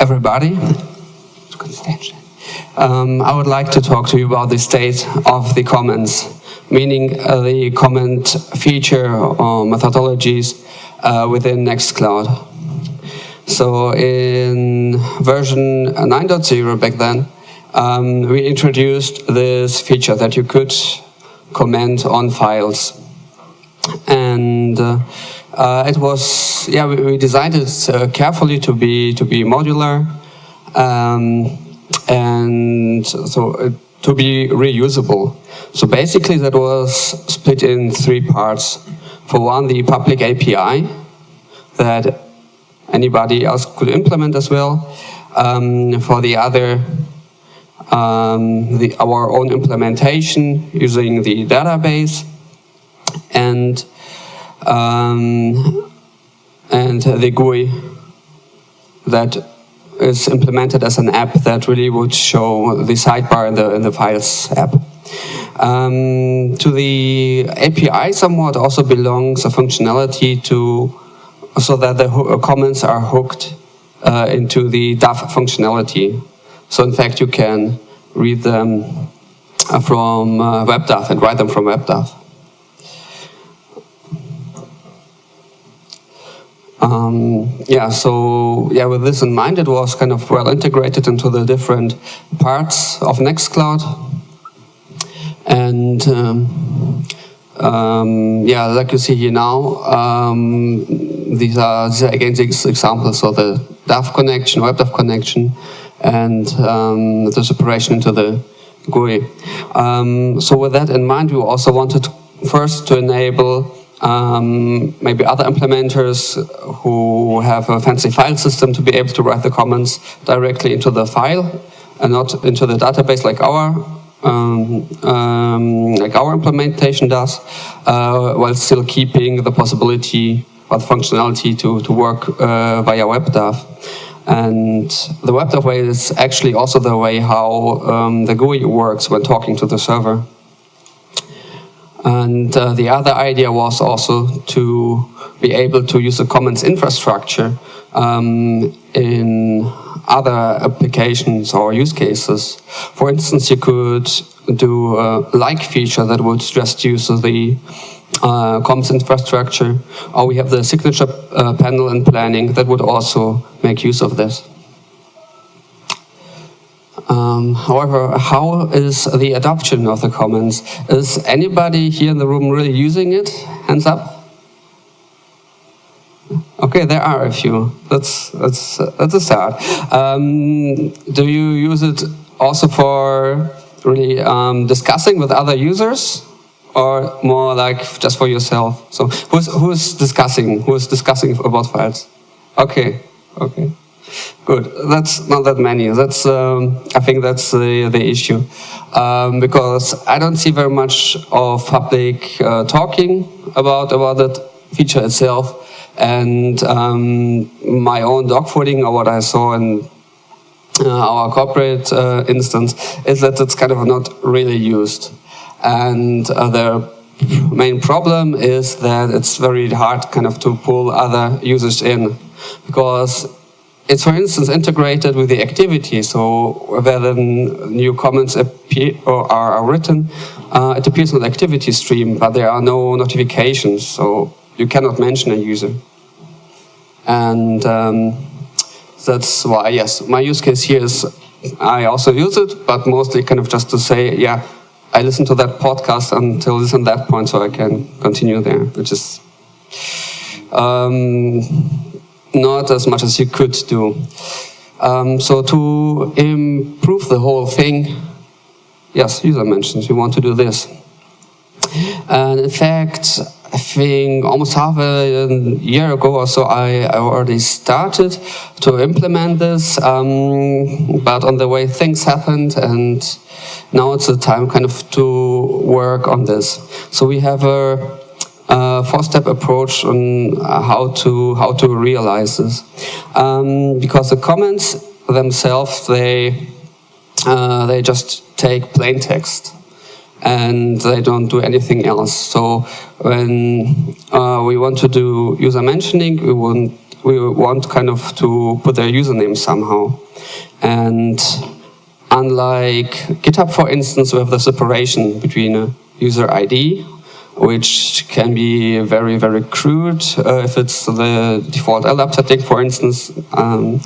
everybody. Um, I would like to talk to you about the state of the comments, meaning uh, the comment feature or methodologies uh, within Nextcloud. So in version 9.0 back then, um, we introduced this feature that you could comment on files. And uh, uh, it was, yeah, we, we designed it uh, carefully to be to be modular, um, and so to be reusable. So basically, that was split in three parts. For one, the public API that anybody else could implement as well. Um, for the other, um, the, our own implementation using the database and um, and the GUI that is implemented as an app that really would show the sidebar in the, in the Files app. Um, to the API somewhat also belongs a functionality to so that the comments are hooked uh, into the DAV functionality. So in fact you can read them uh, from uh, WebDAV and write them from WebDAV. Um, yeah, so yeah, with this in mind, it was kind of well integrated into the different parts of Nextcloud. And um, um, yeah, like you see here now, um, these are, these are again these examples of the DAV connection, WebDAV connection, and um, the separation into the GUI. Um, so with that in mind, we also wanted first to enable um, maybe other implementers who have a fancy file system to be able to write the comments directly into the file and not into the database like our um, um, like our implementation does, uh, while still keeping the possibility or the functionality to, to work uh, via WebDAV. And the WebDAV way is actually also the way how um, the GUI works when talking to the server. And uh, the other idea was also to be able to use the Commons infrastructure um, in other applications or use cases. For instance, you could do a like feature that would just use the uh, Commons infrastructure, or we have the signature uh, panel in planning that would also make use of this. Um, however, how is the adoption of the Commons? Is anybody here in the room really using it? Hands up. Okay, there are a few. That's that's that's a start. Um, do you use it also for really um, discussing with other users, or more like just for yourself? So who's who's discussing? Who's discussing about files? Okay, okay. Good. That's not that many. That's um, I think that's the the issue um, because I don't see very much of public uh, talking about about that feature itself, and um, my own dogfooding or what I saw in uh, our corporate uh, instance is that it's kind of not really used, and uh, the main problem is that it's very hard kind of to pull other users in because it's, for instance, integrated with the activity. So whether new comments appear or are, written, uh, it appears on the activity stream, but there are no notifications. So you cannot mention a user. And um, that's why, yes, my use case here is I also use it, but mostly kind of just to say, yeah, I listen to that podcast until this and that point so I can continue there, which is um, not as much as you could do. Um, so to improve the whole thing, yes, user mentions, we want to do this. And in fact, I think almost half a year ago or so, I, I already started to implement this, um, but on the way things happened and now it's the time kind of to work on this. So we have a uh, four-step approach on how to how to realize this, um, because the comments themselves they uh, they just take plain text and they don't do anything else. So when uh, we want to do user mentioning, we want we want kind of to put their username somehow. And unlike GitHub, for instance, we have the separation between a user ID, which can be very, very crude uh, if it's the default LDAP setting, for instance. Um,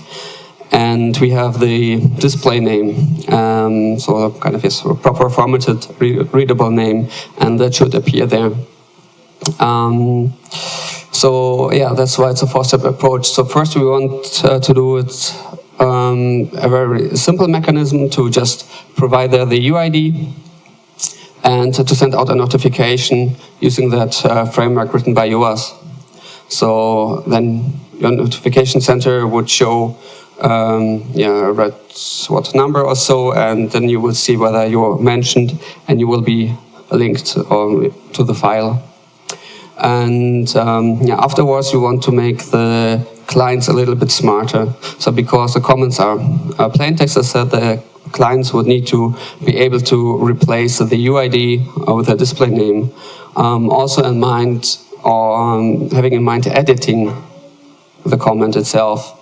and we have the display name, um, so kind of a proper formatted, re readable name, and that should appear there. Um, so yeah, that's why it's a four-step approach. So first we want uh, to do it um, a very simple mechanism to just provide the UID and to send out a notification using that uh, framework written by Joas. So then your notification center would show um, yeah, red what number or so, and then you will see whether you're mentioned and you will be linked to the file. And um, yeah, afterwards you want to make the clients a little bit smarter. So because the comments are uh, plain text, I said the clients would need to be able to replace the UID with a display name. Um, also in mind, or um, having in mind editing the comment itself.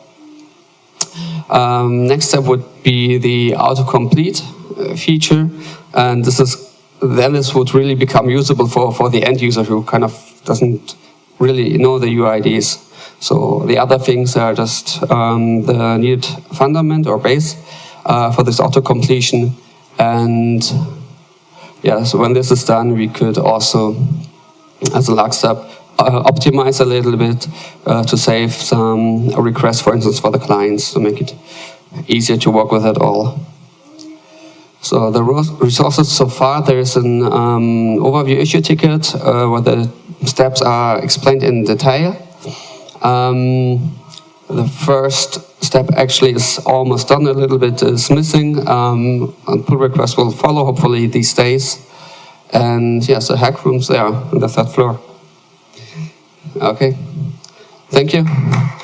Um, next step would be the autocomplete uh, feature, and this is then this would really become usable for, for the end user who kind of doesn't really know the UIDs. So the other things are just um, the needed fundament or base uh, for this auto completion. And yeah, so when this is done, we could also, as a last step, uh, optimize a little bit uh, to save some requests, for instance, for the clients to make it easier to work with it all. So the resources so far, there is an um, overview issue ticket uh, where the steps are explained in detail. Um, the first step actually is almost done, a little bit is missing. Um, and pull request will follow hopefully these days. And yes, the hack room's there on the third floor. Okay, thank you.